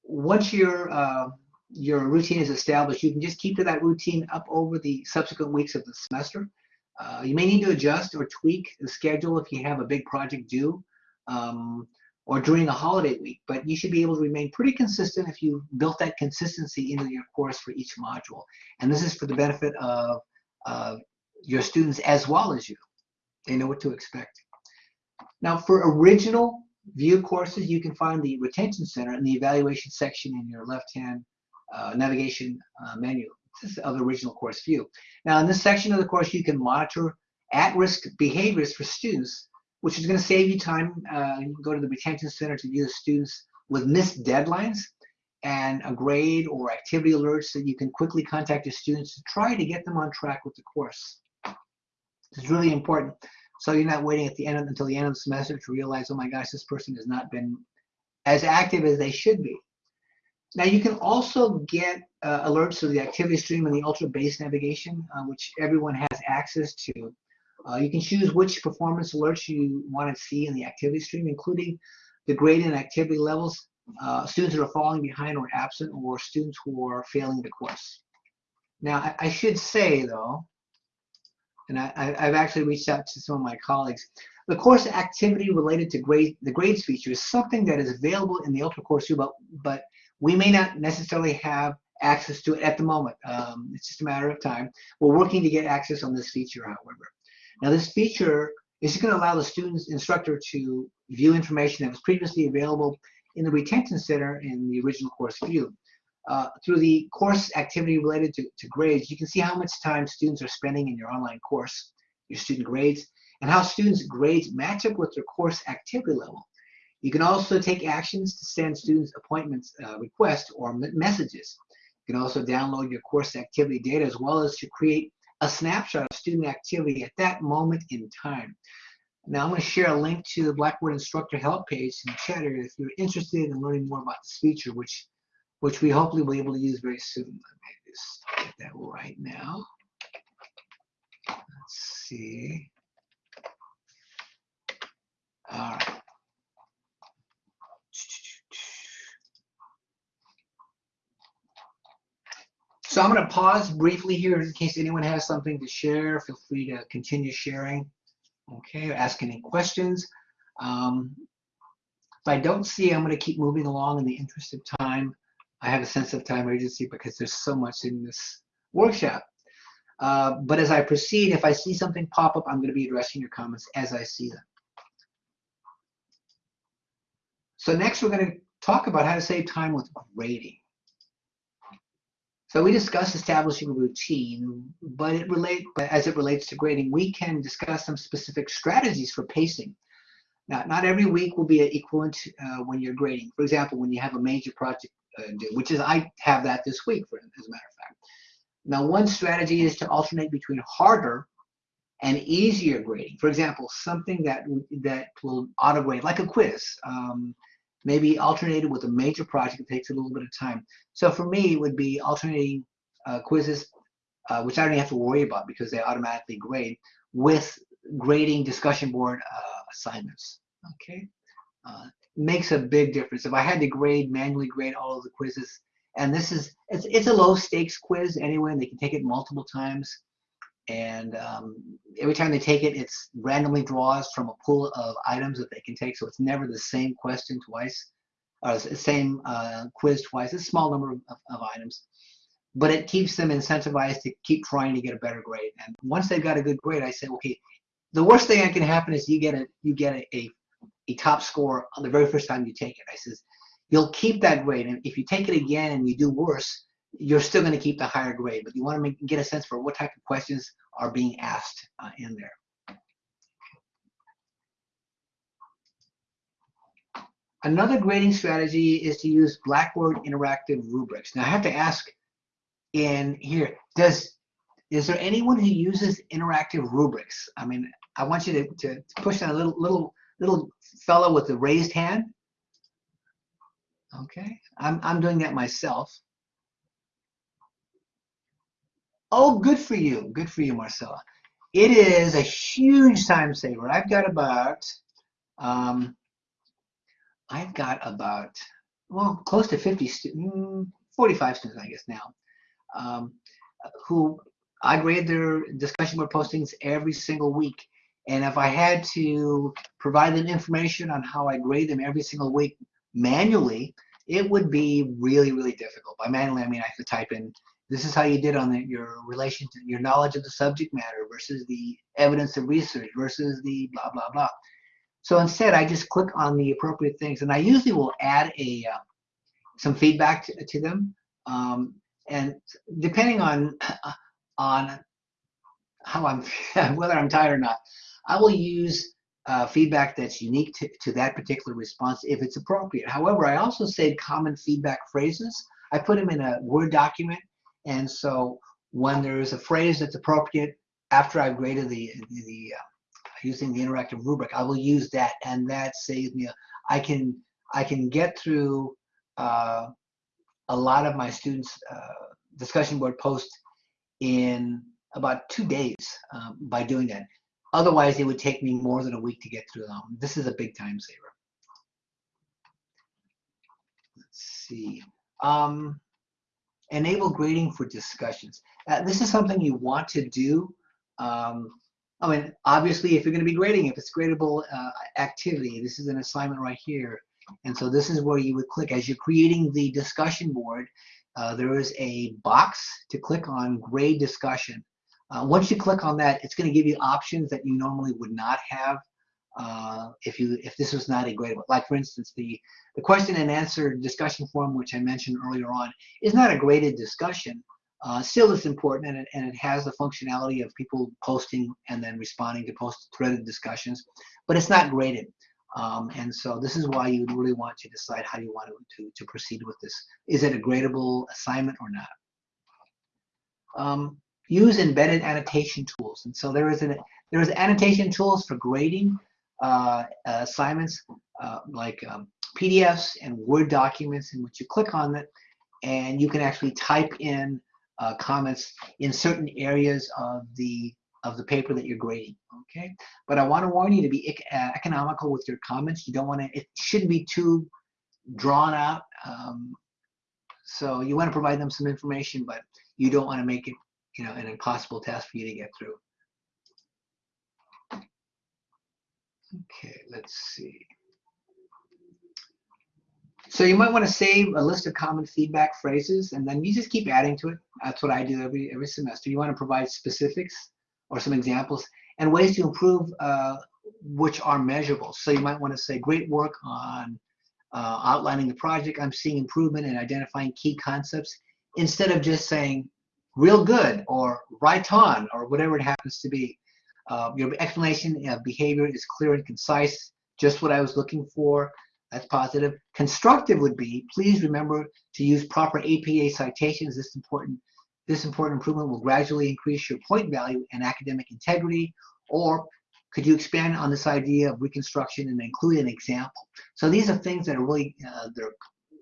once your uh, your routine is established, you can just keep to that routine up over the subsequent weeks of the semester. Uh, you may need to adjust or tweak the schedule if you have a big project due um, or during a holiday week, but you should be able to remain pretty consistent if you built that consistency into your course for each module. And this is for the benefit of uh, your students as well as you. They know what to expect. Now for original view courses, you can find the retention center in the evaluation section in your left-hand uh, navigation uh, menu of the original course view. Now in this section of the course, you can monitor at-risk behaviors for students, which is going to save you time. Uh, you can go to the retention center to view the students with missed deadlines and a grade or activity alerts so you can quickly contact your students to try to get them on track with the course. Is really important. So you're not waiting at the end of, until the end of the semester to realize, oh my gosh, this person has not been as active as they should be. Now you can also get uh, alerts to the activity stream and the ultra base navigation, uh, which everyone has access to. Uh, you can choose which performance alerts you want to see in the activity stream, including the grade and activity levels, uh, students that are falling behind or absent, or students who are failing the course. Now, I, I should say, though, and I, have actually reached out to some of my colleagues, the course activity related to grade, the grades feature is something that is available in the Ultra Course but, but we may not necessarily have access to it at the moment. Um, it's just a matter of time. We're working to get access on this feature, however. Now this feature is going to allow the student's instructor to view information that was previously available in the retention center in the original course view. Uh, through the course activity related to, to grades, you can see how much time students are spending in your online course, your student grades, and how students' grades match up with their course activity level. You can also take actions to send students appointments uh, requests or messages. You can also download your course activity data as well as to create a snapshot of student activity at that moment in time. Now I'm going to share a link to the Blackboard instructor help page in the chat area if you're interested in learning more about this feature, which which we hopefully will be able to use very soon. Let me just get that right now. Let's see. All right. So I'm going to pause briefly here in case anyone has something to share. Feel free to continue sharing. Okay, ask any questions. Um, if I don't see, I'm going to keep moving along in the interest of time. I have a sense of time urgency because there's so much in this workshop. Uh, but as I proceed, if I see something pop up, I'm going to be addressing your comments as I see them. So next we're going to talk about how to save time with grading. So we discussed establishing a routine, but it relate, as it relates to grading, we can discuss some specific strategies for pacing. Now, not every week will be equivalent uh, when you're grading. For example, when you have a major project uh, due, which is I have that this week, for, as a matter of fact. Now, one strategy is to alternate between harder and easier grading. For example, something that that will auto grade, like a quiz. Um, maybe alternated with a major project that takes a little bit of time. So for me, it would be alternating uh, quizzes, uh, which I don't even have to worry about because they automatically grade, with grading discussion board uh, assignments. Okay, uh, makes a big difference. If I had to grade manually grade all of the quizzes, and this is it's it's a low stakes quiz anyway, and they can take it multiple times and um, every time they take it, it's randomly draws from a pool of items that they can take. So it's never the same question twice, or the same uh, quiz twice. It's a small number of, of, items, but it keeps them incentivized to keep trying to get a better grade. And once they've got a good grade, I say, okay, the worst thing that can happen is you get a you get a, a, a top score on the very first time you take it. I says, you'll keep that grade, and if you take it again and you do worse, you're still going to keep the higher grade, but you want to make, get a sense for what type of questions are being asked uh, in there. Another grading strategy is to use Blackboard interactive rubrics. Now I have to ask in here, does is there anyone who uses interactive rubrics? I mean, I want you to, to push on a little little little fellow with the raised hand. Okay, I'm I'm doing that myself. Oh, good for you. Good for you, Marcella. It is a huge time saver. I've got about, um, I've got about, well, close to 50 students, mm, 45 students, I guess now, um, who I grade their discussion board postings every single week. And if I had to provide them information on how I grade them every single week manually, it would be really, really difficult. By manually, I mean I have to type in, this is how you did on the, your relation to your knowledge of the subject matter versus the evidence of research versus the blah, blah, blah. So instead, I just click on the appropriate things. And I usually will add a uh, some feedback to, to them. Um, and depending on on how I'm whether I'm tired or not, I will use uh, feedback that's unique to, to that particular response if it's appropriate. However, I also save common feedback phrases. I put them in a Word document, and so when there's a phrase that's appropriate after I've graded the the uh, using the interactive rubric, I will use that, and that saves me. I can I can get through uh, a lot of my students' uh, discussion board posts in about two days um, by doing that. Otherwise, it would take me more than a week to get through them. This is a big time saver. Let's see. Um, enable grading for discussions. Uh, this is something you want to do. Um, I mean, obviously, if you're going to be grading, if it's gradable uh, activity, this is an assignment right here. And so this is where you would click. As you're creating the discussion board, uh, there is a box to click on grade discussion. Uh, once you click on that, it's going to give you options that you normally would not have uh, if you if this was not a gradable. Like for instance, the the question and answer discussion forum, which I mentioned earlier on, is not a graded discussion. Uh, still, it's important, and it, and it has the functionality of people posting and then responding to post threaded discussions, but it's not graded. Um, and so this is why you really want to decide how you want to, to, to proceed with this. Is it a gradable assignment or not? Um, use embedded annotation tools. And so there is an there is annotation tools for grading uh, assignments uh, like um, PDFs and Word documents in which you click on it and you can actually type in uh, comments in certain areas of the of the paper that you're grading. Okay, but I want to warn you to be uh, economical with your comments. You don't want to. It shouldn't be too drawn out. Um, so you want to provide them some information, but you don't want to make it, you know, an impossible task for you to get through. Okay, let's see. So you might want to save a list of common feedback phrases, and then you just keep adding to it. That's what I do every every semester. You want to provide specifics or some examples and ways to improve uh, which are measurable. So you might want to say, great work on uh, outlining the project. I'm seeing improvement in identifying key concepts instead of just saying real good or right on or whatever it happens to be. Uh, your explanation of behavior is clear and concise, just what I was looking for. That's positive. Constructive would be, please remember to use proper APA citations. This important this important improvement will gradually increase your point value and academic integrity. Or could you expand on this idea of reconstruction and include an example? So these are things that are really, uh, they're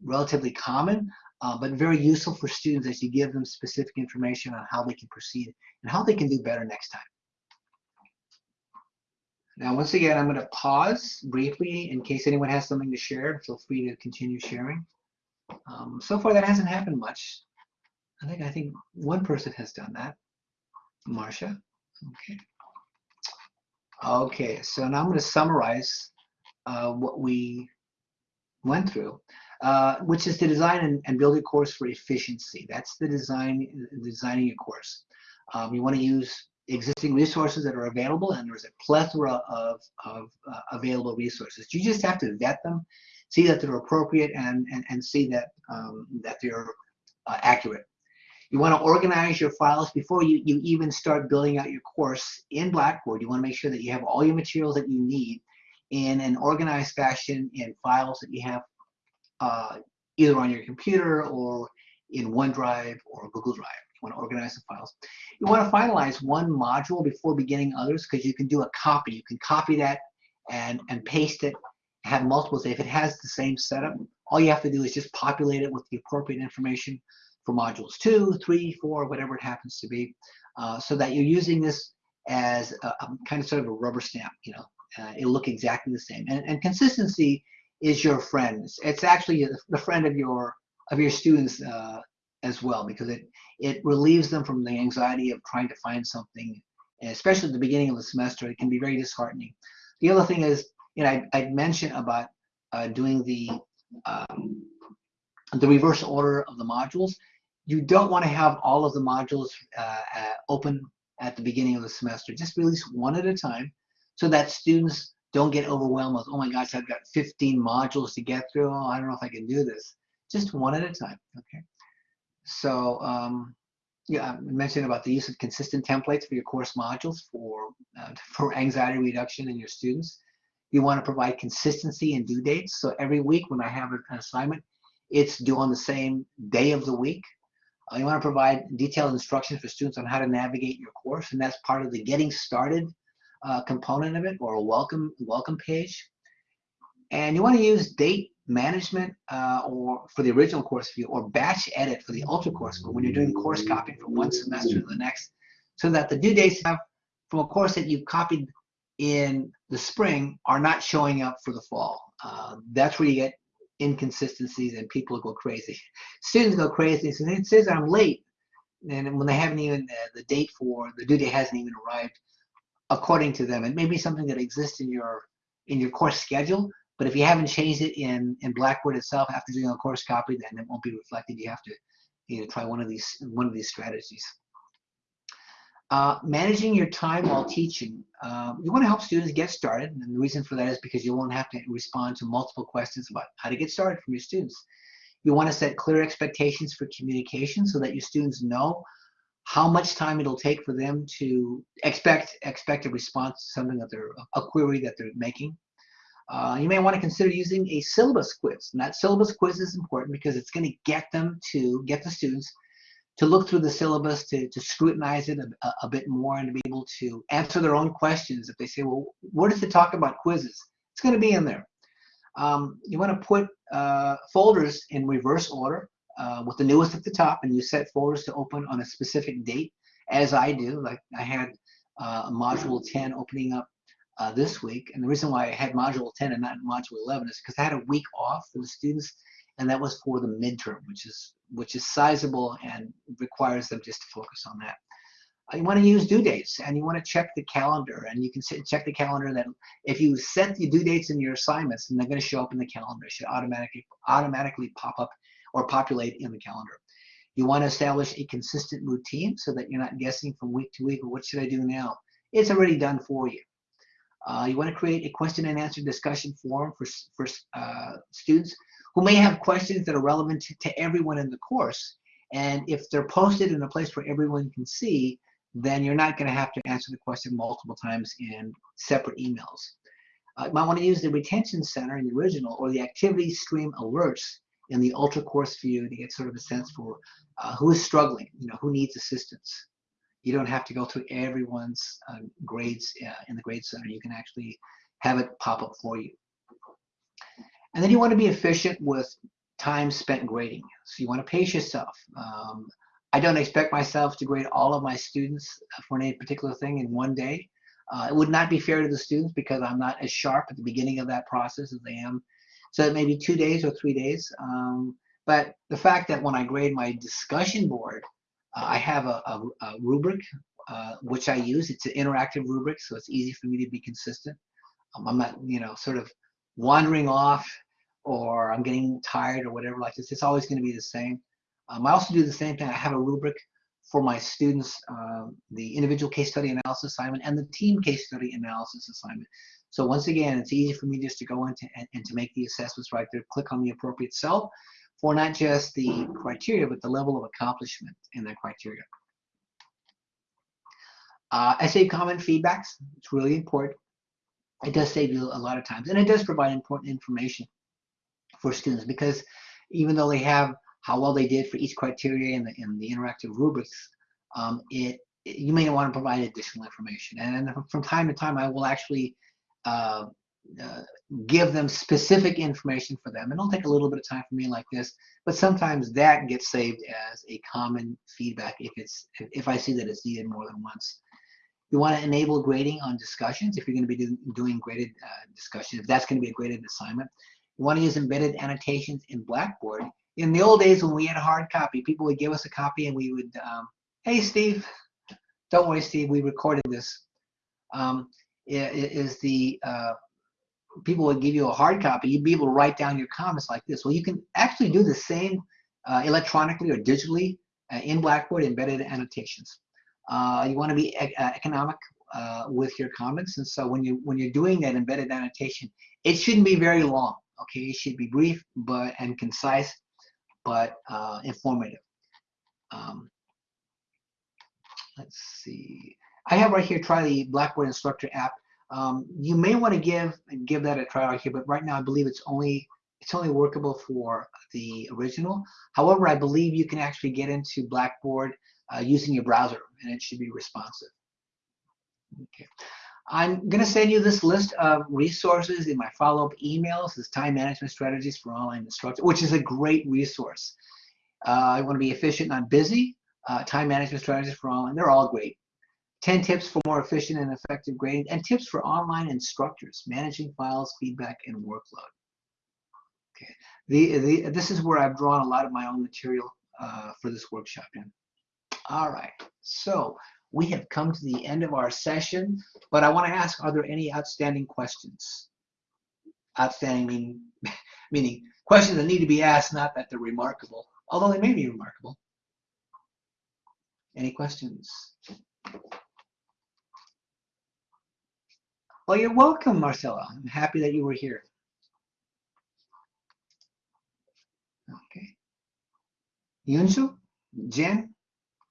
relatively common, uh, but very useful for students as you give them specific information on how they can proceed and how they can do better next time. Now, once again, I'm going to pause briefly in case anyone has something to share. Feel free to continue sharing. Um, so far, that hasn't happened much. I think I think one person has done that. Marcia. Okay. Okay, so now I'm going to summarize uh, what we went through, uh, which is to design and, and, build a course for efficiency. That's the design, designing a course. Um, you want to use existing resources that are available, and there's a plethora of, of uh, available resources. You just have to vet them, see that they're appropriate, and, and, and see that, um, that they're uh, accurate. You want to organize your files before you, you even start building out your course in Blackboard. You want to make sure that you have all your materials that you need in an organized fashion in files that you have uh, either on your computer or in OneDrive or Google Drive. You want to organize the files. You want to finalize one module before beginning others because you can do a copy. You can copy that and, and paste it, have multiples. If it has the same setup, all you have to do is just populate it with the appropriate information for modules two, three, four, whatever it happens to be, uh, so that you're using this as a, a, kind of sort of a rubber stamp, you know, uh, it'll look exactly the same. And, and consistency is your friend. It's, actually the friend of your of your students uh, as well, because it it relieves them from the anxiety of trying to find something, especially at the beginning of the semester. It can be very disheartening. The other thing is, you know, I, I mentioned about uh, doing the um, the reverse order of the modules. You don't want to have all of the modules uh, uh, open at the beginning of the semester. Just release one at a time so that students don't get overwhelmed with, oh my gosh, I've got 15 modules to get through. Oh, I don't know if I can do this. Just one at a time, okay? So, um, yeah, I mentioned about the use of consistent templates for your course modules for, uh, for anxiety reduction in your students. You want to provide consistency and due dates. So every week when I have an assignment, it's due on the same day of the week. Uh, you want to provide detailed instructions for students on how to navigate your course, and that's part of the getting started uh, component of it, or a welcome welcome page. And you want to use date management uh, or for the original course view or batch edit for the ultra course view when you're doing course copying from one semester to the next so that the due dates from a course that you've copied in the spring are not showing up for the fall. Uh, that's where you get inconsistencies and people go crazy. Students go crazy. So it says I'm late, and when they haven't even uh, the date for the due date hasn't even arrived, according to them. It may be something that exists in your in your course schedule, but if you haven't changed it in in Blackboard itself after doing a course copy, then it won't be reflected. You have to you know try one of these one of these strategies. Uh, managing your time while teaching. Uh, you want to help students get started, and the reason for that is because you won't have to respond to multiple questions about how to get started from your students. You want to set clear expectations for communication so that your students know how much time it'll take for them to expect expect a response to something that they're a query that they're making. Uh, you may want to consider using a syllabus quiz. And that syllabus quiz is important because it's going to get them to get the students to look through the syllabus, to, to scrutinize it a, a, bit more and to be able to answer their own questions. If they say, well, what does it talk about quizzes? It's going to be in there. Um, you want to put uh, folders in reverse order uh, with the newest at the top and you set folders to open on a specific date as I do. Like I had uh, module 10 opening up uh, this week. And the reason why I had module 10 and not module 11 is because I had a week off for the students and that was for the midterm, which is which is sizable and requires them just to focus on that. Uh, you want to use due dates and you want to check the calendar and you can check the calendar that if you set the due dates in your assignments and they're going to show up in the calendar, it should automatically automatically pop up or populate in the calendar. You want to establish a consistent routine so that you're not guessing from week to week, what should I do now? It's already done for you. Uh, you want to create a question and answer discussion forum for, for uh, students who may have questions that are relevant to, to everyone in the course. And if they're posted in a place where everyone can see, then you're not going to have to answer the question multiple times in separate emails. Uh, you might want to use the retention center in the original or the activity stream alerts in the ultra course view to get sort of a sense for uh, who is struggling, you know, who needs assistance. You don't have to go through everyone's uh, grades uh, in the grade center. You can actually have it pop up for you. And then you want to be efficient with time spent grading. So you want to pace yourself. Um, I don't expect myself to grade all of my students for any particular thing in one day. Uh, it would not be fair to the students because I'm not as sharp at the beginning of that process as I am. So it may be two days or three days. Um, but the fact that when I grade my discussion board, uh, I have a, a, a rubric uh, which I use. It's an interactive rubric, so it's easy for me to be consistent. Um, I'm not, you know, sort of wandering off or I'm getting tired or whatever like this. It's always going to be the same. Um, I also do the same thing. I have a rubric for my students, uh, the individual case study analysis assignment and the team case study analysis assignment. So once again, it's easy for me just to go into and, and to make the assessments right there, click on the appropriate cell for not just the criteria, but the level of accomplishment in that criteria. Uh, essay comment feedbacks, it's really important. It does save you a lot of times, and it does provide important information for students because even though they have how well they did for each criteria in the, in the interactive rubrics, um, it, it, you may want to provide additional information. And from time to time, I will actually uh, uh, give them specific information for them. And It'll take a little bit of time for me like this, but sometimes that gets saved as a common feedback if it's if I see that it's needed more than once. You want to enable grading on discussions if you're going to be do, doing graded uh, if that's going to be a graded assignment. You want to use embedded annotations in Blackboard in the old days when we had a hard copy, people would give us a copy and we would, um, hey, Steve, don't worry, Steve, we recorded this. Um, is the uh, people would give you a hard copy, you'd be able to write down your comments like this. Well, you can actually do the same uh, electronically or digitally uh, in Blackboard embedded annotations. Uh, you want to be e uh, economic uh, with your comments, and so when you when you're doing that embedded annotation, it shouldn't be very long. Okay, it should be brief but and concise, but informative. Um, let's see. I have right here, try the Blackboard Instructor app. Um, you may want to give give that a try out here, but right now I believe it's only it's only workable for the original. However, I believe you can actually get into Blackboard uh, using your browser, and it should be responsive. Okay. I'm going to send you this list of resources in my follow-up emails. This time management strategies for online instruction, which is a great resource. Uh, I want to be efficient, not busy. Uh, time management strategies for online, they're all great. 10 tips for more efficient and effective grading, and tips for online instructors, managing files, feedback, and workload. Okay, the, the, this is where I've drawn a lot of my own material uh, for this workshop in. All right, so we have come to the end of our session, but I want to ask, are there any outstanding questions? Outstanding mean, meaning questions that need to be asked, not that they're remarkable, although they may be remarkable. Any questions? Well, you're welcome, Marcella. I'm happy that you were here. Okay. Yunsu, Jen,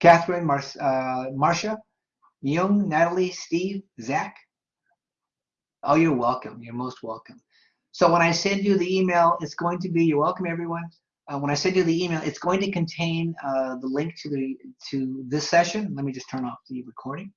Catherine, Mar uh, Marcia, Young, Natalie, Steve, Zach. Oh, you're welcome. You're most welcome. So when I send you the email, it's going to be, you're welcome, everyone. Uh, when I send you the email, it's going to contain uh, the link to the to this session. Let me just turn off the recording.